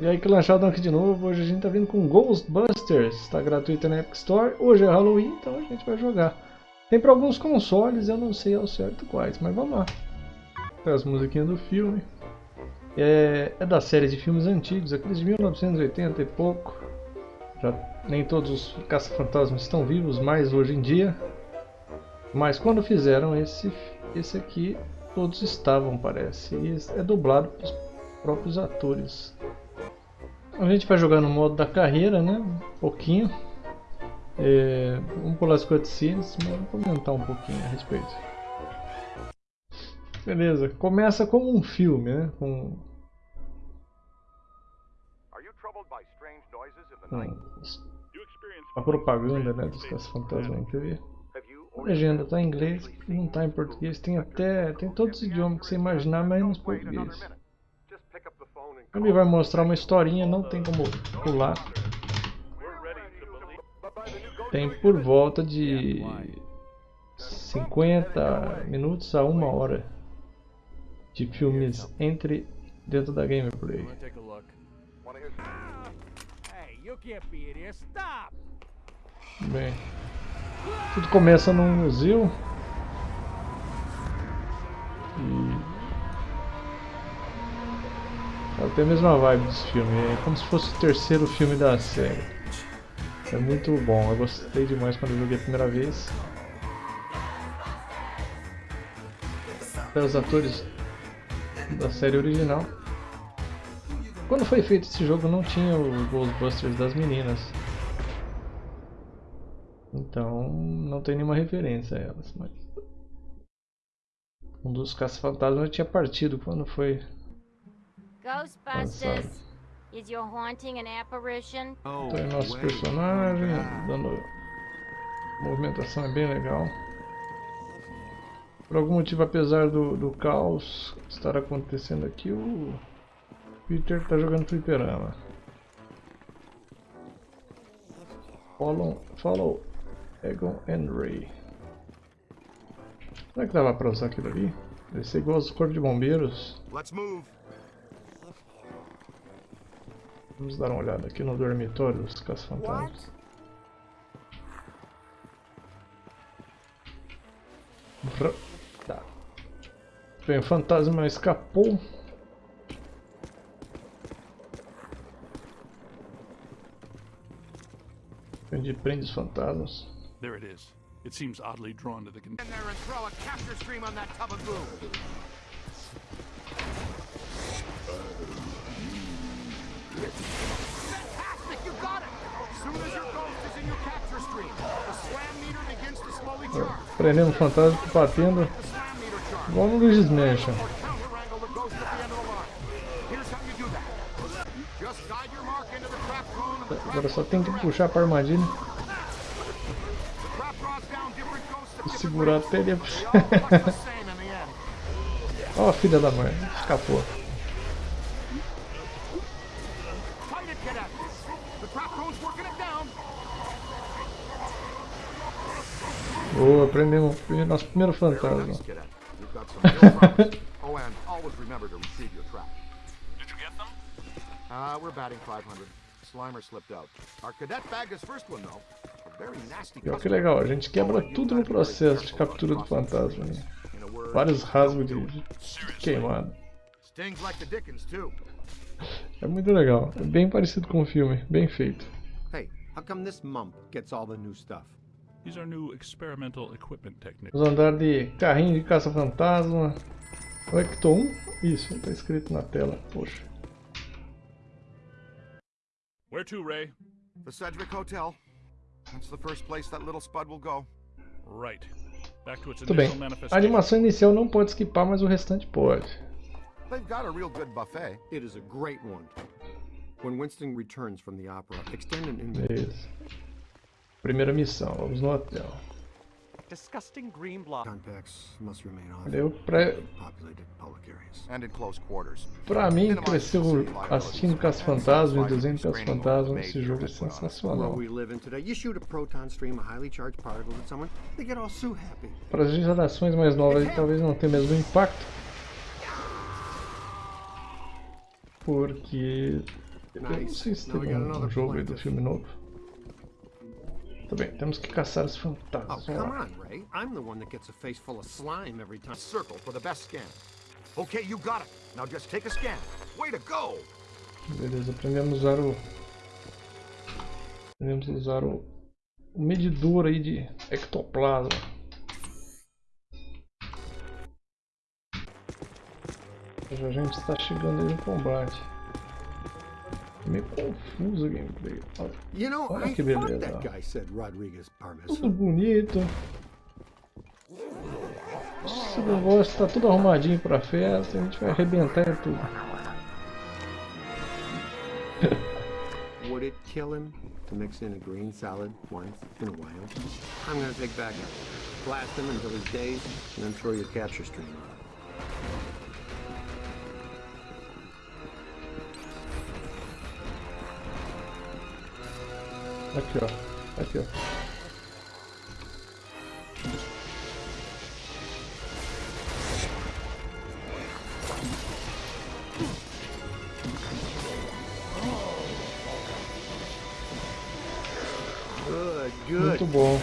E aí que lançado aqui de novo, hoje a gente tá vindo com Ghostbusters, está gratuito na Epic Store, hoje é Halloween, então a gente vai jogar. Tem para alguns consoles, eu não sei ao certo quais, mas vamos lá. Tem as musiquinhas do filme. É, é da série de filmes antigos, aqueles de 1980 e pouco. Já nem todos os caça-fantasmas estão vivos mais hoje em dia. Mas quando fizeram esse, esse aqui, todos estavam, parece. E é dublado pelos próprios atores. A gente vai jogar no modo da carreira, né? Um pouquinho. É, vamos pular as cutscenes, mas vamos comentar um pouquinho a respeito. Beleza, começa como um filme, né? Com, com a propaganda né, dos caça-fantasmas na TV. A legenda está em inglês, não está em português, tem até tem todos os idiomas que você imaginar, menos português. Ele vai mostrar uma historinha, não tem como pular. Tem por volta de 50 minutos a uma hora de filmes entre dentro da gameplay. Bem, tudo começa num museu e ela tem a mesma vibe desse filme, é como se fosse o terceiro filme da série. É muito bom, eu gostei demais quando eu joguei a primeira vez. Os atores da série original. Quando foi feito esse jogo não tinha o Ghostbusters das meninas. Então não tem nenhuma referência a elas. Mas... Um dos caça-fantasmas tinha partido quando foi Ghostbusters, is your haunting an apparition? Oh, Tem nosso personagem, dando movimentação é bem legal. Por algum motivo, apesar do, do caos estar acontecendo aqui, o Peter está jogando fliperama. Follow, follow Egon and Ray. Será que dava para usar aquilo ali? Deve ser igual aos corpos de bombeiros. Let's move. Vamos dar uma olhada aqui no dormitório dos caça-fantasmas. Tá. Bem, o fantasma escapou. Onde prende os fantasmas. There it is. It seems oddly drawn to the container and throw a capture stream on that tub of goo. Prendendo o fantasma, batendo. Igual no Luigi's Mansion. Agora só tem que puxar para armadilha. E segurar até ele. Ó, oh, filha da mãe, escapou. Boa, aprendemos nosso primeiro fantasma. Uh, we're batting 500. Slimer slipped out. Our cadet bagged his first one though. A very nasty. Que legal, a gente quebra tudo no processo de captura do fantasma. Né? Vários rasgos de, de queimado. É muito legal, é bem parecido com o filme, bem feito. Hey, how come this mump gets all the new stuff? Vamos andar de carrinho de caça-fantasma. Ecto 1? Isso, está escrito na tela. Poxa. Where to, Ray? The Sedgwick Hotel. That's the first place that little Spud will go. Right. Back to its Tudo bem. A animação inicial não pode esquipar, mas o restante pode. They've got a real good buffet. It is a great one. When Winston returns from the opera, extend an invitation. Primeira missão, vamos no hotel. Disgusting green block. Eu pra... Pra mim, cresceu assistindo Caça Fantasma e desenho Caça Fantasma, esse jogo é sensacional. Para as gerações mais novas talvez não tenha o mesmo impacto. Porque Eu não sei se tem um, um jogo aí do filme novo. Tá bem, temos que caçar os fantasmas. Oh, come on, Ray. I'm the one that gets a face full of slime every time. Circle for the best scan. Okay, you got it. Now just take a scan. Way to go! Beleza, aprendemos a usar o... Aprendemos a usar o, o medidor aí de ectoplasma. A gente está chegando aí no combate. Meio confuso o gameplay. Olha, olha que beleza. Tudo bonito. Esse negócio está tudo arrumadinho pra festa, a gente vai arrebentar tudo. Would it kill him to mix in a green salad once in a while? I'm gonna take back blast him until he's dazed, and then throw your capture stream on. Aqui, ó. Aqui, ó. Muito bom.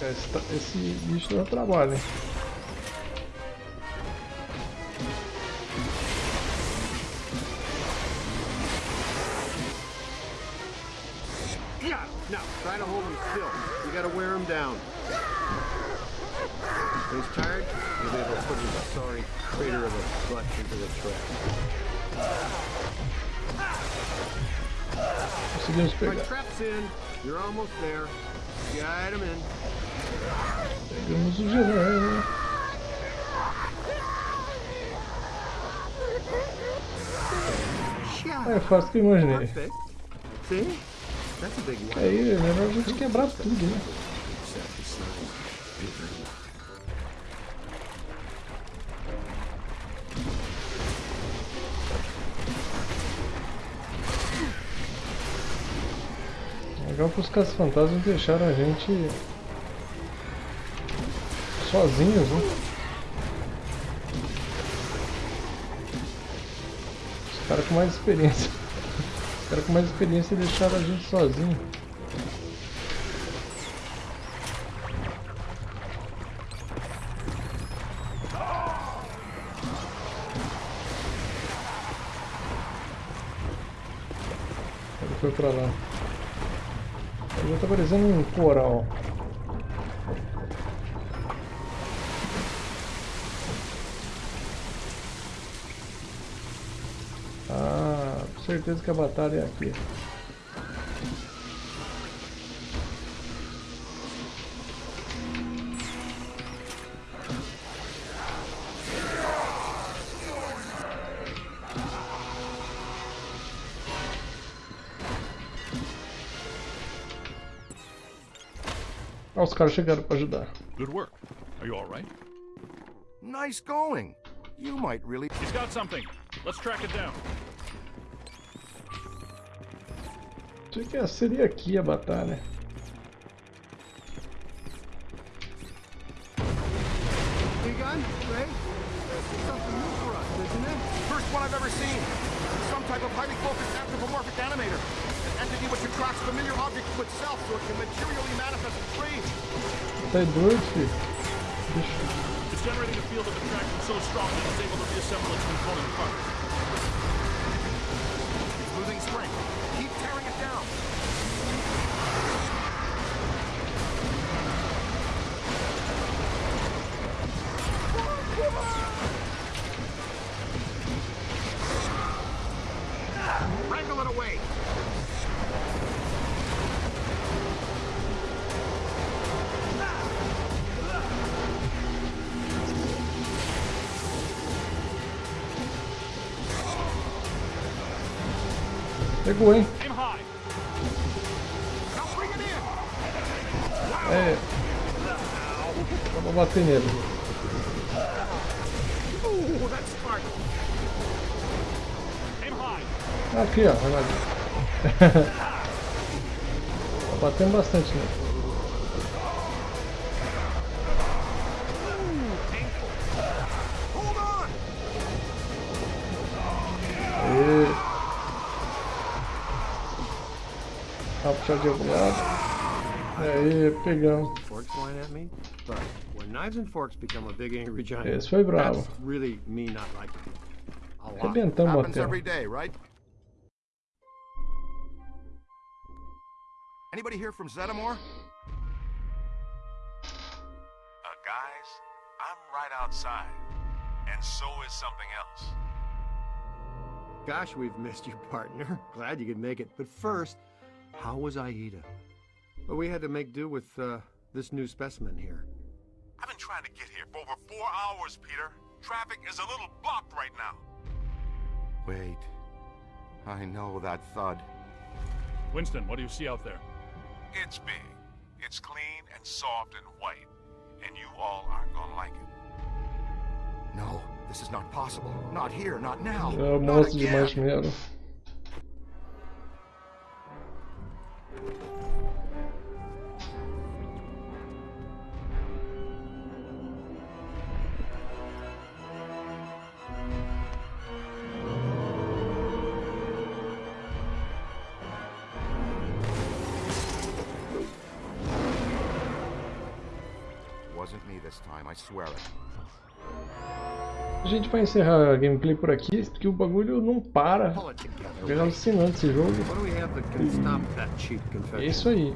Esse, esse bicho dá trabalho, hein? Down. When he's tired, you'll be able to put his sorry crater of a butt into the trap. Pegar. My trap's in. You're almost there. Guide him in. Pegamos o gelé. É fácil que eu imaginei. É melhor a gente quebrar tudo, né? Legal que os caças fantasmas deixaram a gente sozinhos, né? Os caras com mais experiência cara com mais experiência deixaram a gente sozinho. Ele foi pra lá. Tá parecendo um coral. certeza que a batalha é aqui. Ah, os caras chegaram para ajudar. Good work. Are you all right? Nice going. You might really. He's got something. Let's track it down. Achei que seria aqui a batalha. Begun, Ray? Something new for us, isn't it? First one I've ever seen. Some type of highly focused anthropomorphic animator. Entity which attracts familiar objects to itself so it can materially manifest in trees. Tá doido, filho. It's generating a field of attraction so strong that it's able to reassemble its component parts. Pegou, hein? É. Dá bater nele. Aqui, ó. tá batendo bastante nele. Né? Puxar de algum lado. Aí, pegamos. Forks flying at me, but when knives and forks become a big angry giant, Esse foi bravo. that's really me not liking it. A lot. Arrebentamos a Happens tela. every day, right? Anybody here from Zetamore? Uh, guys, I'm right outside. And so is something else. Gosh, we've missed you, partner. Glad you could make it. But first, how was Aida? Well, we had to make do with uh, this new specimen here. I've been trying to get here for over four hours, Peter. Traffic is a little blocked right now. Wait. I know that thud. Winston, what do you see out there? It's big. It's clean and soft and white. And you all aren't gonna like it. No, this is not possible. Not here, not now. É o not monstro de again. A gente vai encerrar a gameplay por aqui, porque o bagulho não para. É alucinante esse jogo. Do cheap É isso aí.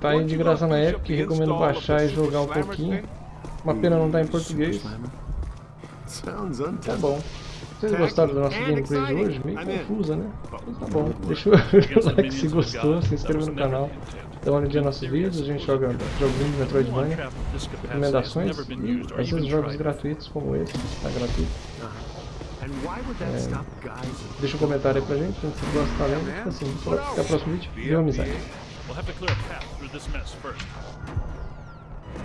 Tá aí de graça na Epic, recomendo baixar e jogar um pouquinho. Uma pena não estar em português. Sounds Tá bom. Vocês gostaram da nossa gameplay de hoje? Meio confusa, né? Mas tá bom. Deixa o like se gostou, se inscreva no canal. Uma olhadinha nos nossos vídeos, a gente joga joguinhos de Metroidvania, recomendações e às vezes jogos gratuitos como esse, tá gratuito. Guys? Deixa um comentário aí pra gente, se você gosta, tá lendo. Assim, até o próximo vídeo. Viva a amizade.